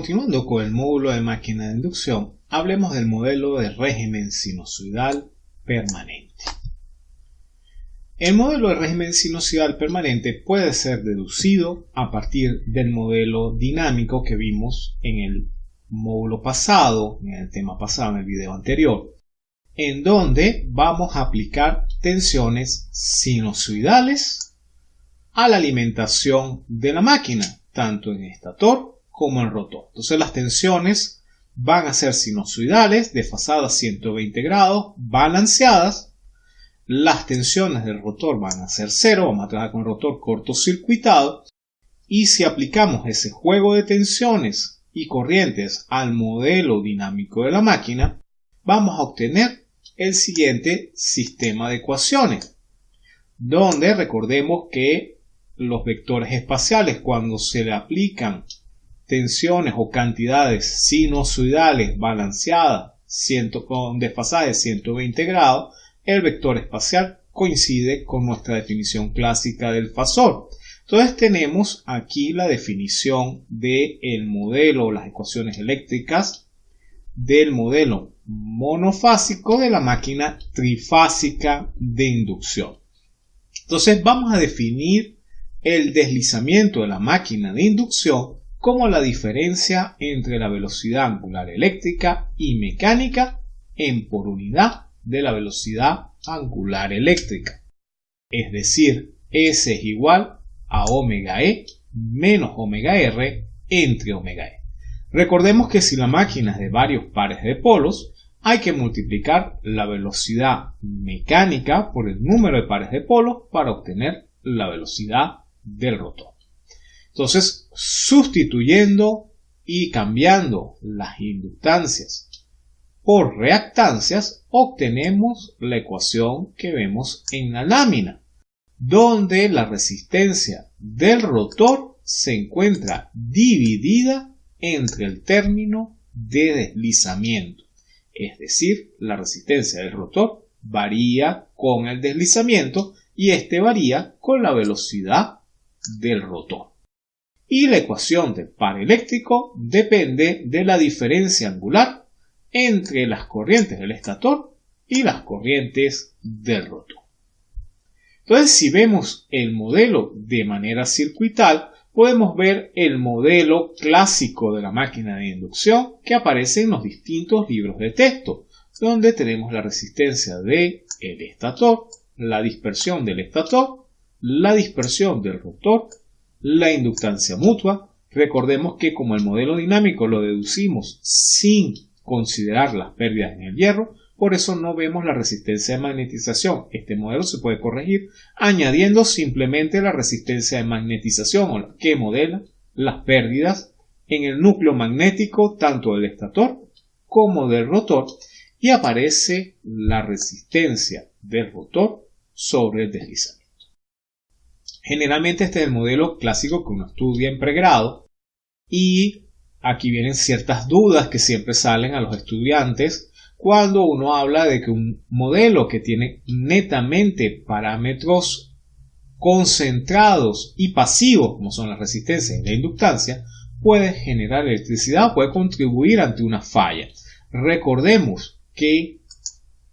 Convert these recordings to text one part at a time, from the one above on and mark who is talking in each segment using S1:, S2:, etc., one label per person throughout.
S1: continuando con el módulo de máquina de inducción, hablemos del modelo de régimen sinusoidal permanente. El modelo de régimen sinusoidal permanente puede ser deducido a partir del modelo dinámico que vimos en el módulo pasado, en el tema pasado, en el video anterior, en donde vamos a aplicar tensiones sinusoidales a la alimentación de la máquina, tanto en estator como en rotor. Entonces las tensiones van a ser sinusoidales, desfasadas 120 grados, balanceadas. Las tensiones del rotor van a ser cero, vamos a trabajar con el rotor cortocircuitado. Y si aplicamos ese juego de tensiones y corrientes al modelo dinámico de la máquina, vamos a obtener el siguiente sistema de ecuaciones, donde recordemos que los vectores espaciales cuando se le aplican tensiones o cantidades sinusoidales balanceadas con desfasaje de 120 grados, el vector espacial coincide con nuestra definición clásica del fasor. Entonces tenemos aquí la definición del modelo o las ecuaciones eléctricas del modelo monofásico de la máquina trifásica de inducción. Entonces vamos a definir el deslizamiento de la máquina de inducción como la diferencia entre la velocidad angular eléctrica y mecánica en por unidad de la velocidad angular eléctrica. Es decir, S es igual a omega E menos omega R entre omega E. Recordemos que si la máquina es de varios pares de polos, hay que multiplicar la velocidad mecánica por el número de pares de polos para obtener la velocidad del rotor. Entonces, sustituyendo y cambiando las inductancias por reactancias, obtenemos la ecuación que vemos en la lámina, donde la resistencia del rotor se encuentra dividida entre el término de deslizamiento. Es decir, la resistencia del rotor varía con el deslizamiento y este varía con la velocidad del rotor. Y la ecuación del par eléctrico depende de la diferencia angular entre las corrientes del estator y las corrientes del rotor. Entonces, si vemos el modelo de manera circuital, podemos ver el modelo clásico de la máquina de inducción que aparece en los distintos libros de texto, donde tenemos la resistencia del estator, la dispersión del estator la dispersión del rotor, la inductancia mutua. Recordemos que como el modelo dinámico lo deducimos sin considerar las pérdidas en el hierro, por eso no vemos la resistencia de magnetización. Este modelo se puede corregir añadiendo simplemente la resistencia de magnetización o la que modela las pérdidas en el núcleo magnético tanto del estator como del rotor y aparece la resistencia del rotor sobre el deslizamiento. Generalmente este es el modelo clásico que uno estudia en pregrado y aquí vienen ciertas dudas que siempre salen a los estudiantes cuando uno habla de que un modelo que tiene netamente parámetros concentrados y pasivos, como son la resistencia y la inductancia, puede generar electricidad, puede contribuir ante una falla. Recordemos que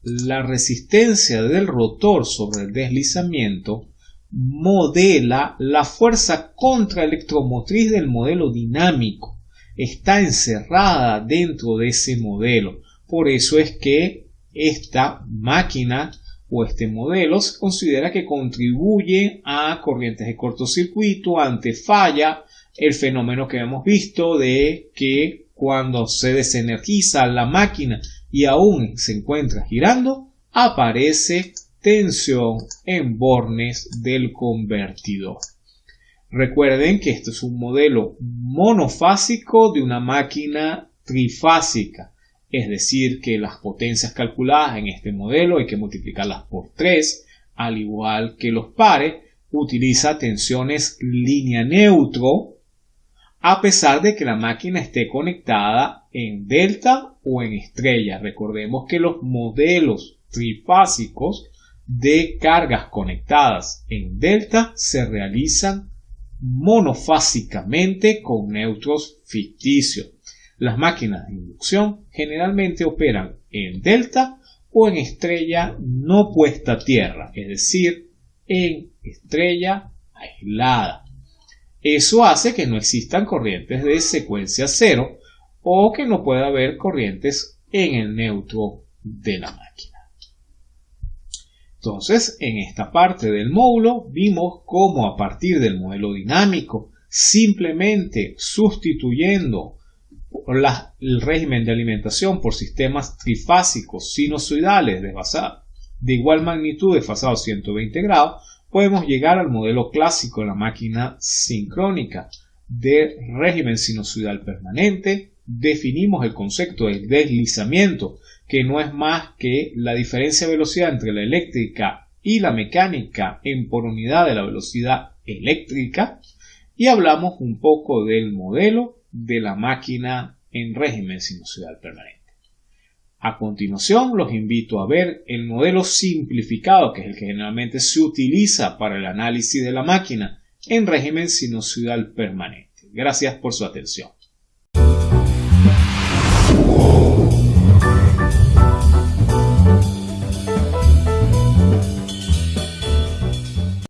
S1: la resistencia del rotor sobre el deslizamiento modela la fuerza contraelectromotriz del modelo dinámico. Está encerrada dentro de ese modelo. Por eso es que esta máquina o este modelo se considera que contribuye a corrientes de cortocircuito, ante falla, el fenómeno que hemos visto de que cuando se desenergiza la máquina y aún se encuentra girando, aparece tensión en bornes del convertidor. Recuerden que esto es un modelo monofásico de una máquina trifásica, es decir, que las potencias calculadas en este modelo hay que multiplicarlas por 3, al igual que los pares, utiliza tensiones línea neutro, a pesar de que la máquina esté conectada en delta o en estrella. Recordemos que los modelos trifásicos de cargas conectadas en delta se realizan monofásicamente con neutros ficticios. Las máquinas de inducción generalmente operan en delta o en estrella no puesta a tierra, es decir, en estrella aislada. Eso hace que no existan corrientes de secuencia cero o que no pueda haber corrientes en el neutro de la máquina. Entonces, en esta parte del módulo vimos cómo a partir del modelo dinámico, simplemente sustituyendo el régimen de alimentación por sistemas trifásicos sinusoidales de igual magnitud desfasados 120 grados, podemos llegar al modelo clásico de la máquina sincrónica de régimen sinusoidal permanente, definimos el concepto de deslizamiento, que no es más que la diferencia de velocidad entre la eléctrica y la mecánica en por unidad de la velocidad eléctrica, y hablamos un poco del modelo de la máquina en régimen sinusoidal permanente. A continuación, los invito a ver el modelo simplificado, que es el que generalmente se utiliza para el análisis de la máquina en régimen sinusoidal permanente. Gracias por su atención.